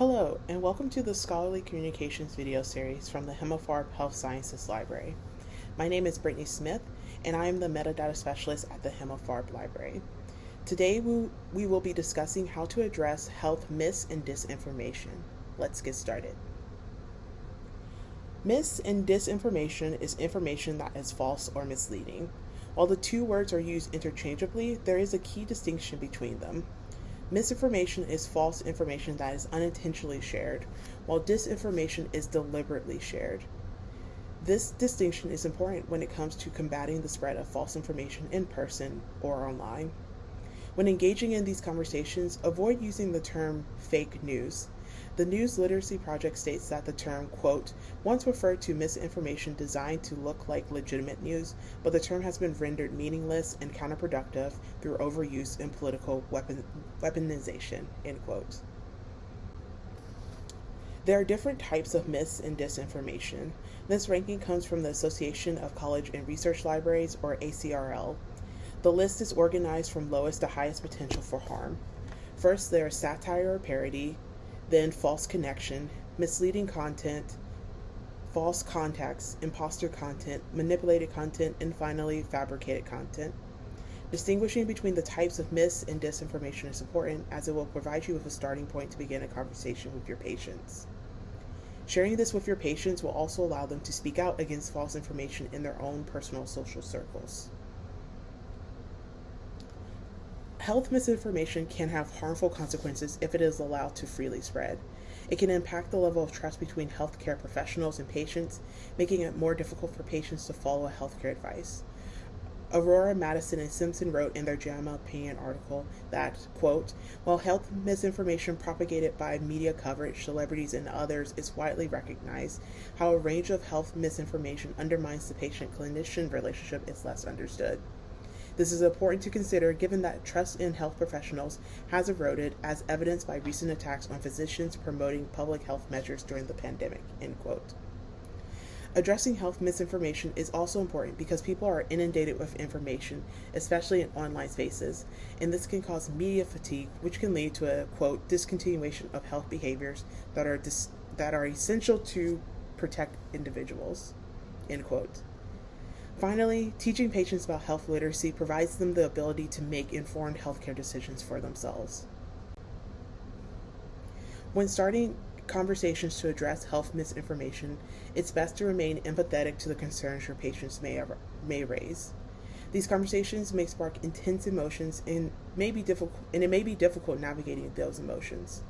Hello, and welcome to the Scholarly Communications video series from the Himmelfarb Health Sciences Library. My name is Brittany Smith, and I am the Metadata Specialist at the Himmelfarb Library. Today, we, we will be discussing how to address health myths and disinformation. Let's get started. Myths and disinformation is information that is false or misleading. While the two words are used interchangeably, there is a key distinction between them. Misinformation is false information that is unintentionally shared, while disinformation is deliberately shared. This distinction is important when it comes to combating the spread of false information in person or online. When engaging in these conversations, avoid using the term fake news. The News Literacy Project states that the term, quote, once referred to misinformation designed to look like legitimate news, but the term has been rendered meaningless and counterproductive through overuse and political weapon, weaponization, end quote. There are different types of myths and disinformation. This ranking comes from the Association of College and Research Libraries, or ACRL. The list is organized from lowest to highest potential for harm. First, there is satire or parody, then false connection, misleading content, false context, imposter content, manipulated content, and finally, fabricated content. Distinguishing between the types of mis and disinformation is important as it will provide you with a starting point to begin a conversation with your patients. Sharing this with your patients will also allow them to speak out against false information in their own personal social circles. Health misinformation can have harmful consequences if it is allowed to freely spread. It can impact the level of trust between healthcare professionals and patients, making it more difficult for patients to follow healthcare advice. Arora, Madison, and Simpson wrote in their JAMA opinion article that, quote, while health misinformation propagated by media coverage, celebrities, and others is widely recognized, how a range of health misinformation undermines the patient clinician relationship is less understood. This is important to consider given that trust in health professionals has eroded as evidenced by recent attacks on physicians promoting public health measures during the pandemic. End quote. Addressing health misinformation is also important because people are inundated with information, especially in online spaces, and this can cause media fatigue, which can lead to a quote discontinuation of health behaviors that are dis- that are essential to protect individuals. End quote. Finally, teaching patients about health literacy provides them the ability to make informed healthcare decisions for themselves. When starting conversations to address health misinformation, it's best to remain empathetic to the concerns your patients may, may raise. These conversations may spark intense emotions and may be difficult and it may be difficult navigating those emotions.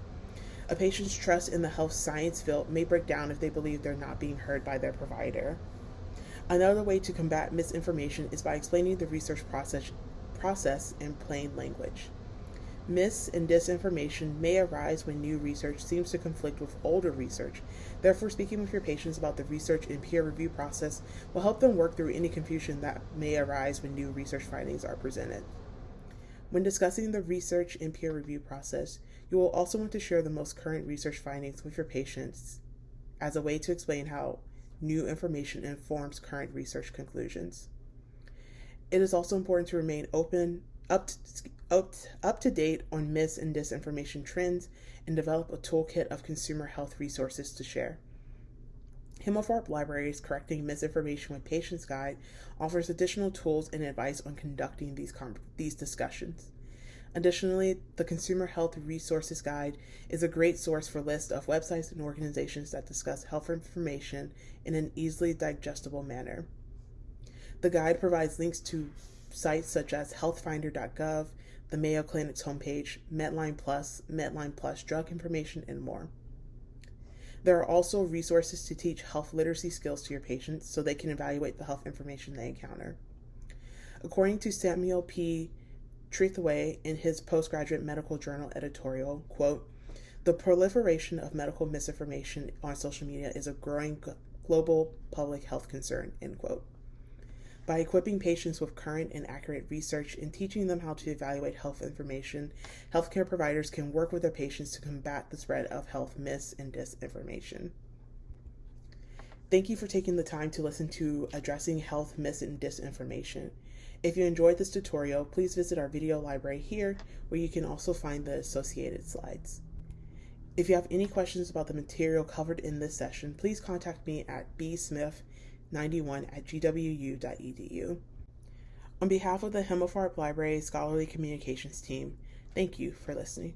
A patient's trust in the health science field may break down if they believe they're not being heard by their provider. Another way to combat misinformation is by explaining the research process, process in plain language. Mis and disinformation may arise when new research seems to conflict with older research. Therefore, speaking with your patients about the research and peer review process will help them work through any confusion that may arise when new research findings are presented. When discussing the research and peer review process, you will also want to share the most current research findings with your patients as a way to explain how new information informs current research conclusions. It is also important to remain open, up to, up, up to date on mis and disinformation trends, and develop a toolkit of consumer health resources to share. Himmelfarb Library's Correcting Misinformation with Patients Guide offers additional tools and advice on conducting these, these discussions. Additionally, the Consumer Health Resources Guide is a great source for lists of websites and organizations that discuss health information in an easily digestible manner. The guide provides links to sites such as healthfinder.gov, the Mayo Clinic's homepage, Medline Plus, Medline Plus drug information, and more. There are also resources to teach health literacy skills to your patients so they can evaluate the health information they encounter. According to Samuel P. Trethewey in his postgraduate medical journal editorial, quote, the proliferation of medical misinformation on social media is a growing global public health concern, end quote. By equipping patients with current and accurate research and teaching them how to evaluate health information, healthcare providers can work with their patients to combat the spread of health mis and disinformation. Thank you for taking the time to listen to Addressing Health Myths and Disinformation. If you enjoyed this tutorial, please visit our video library here where you can also find the associated slides. If you have any questions about the material covered in this session, please contact me at bsmith91 at gwu.edu. On behalf of the Himmelfarb Library Scholarly Communications team, thank you for listening.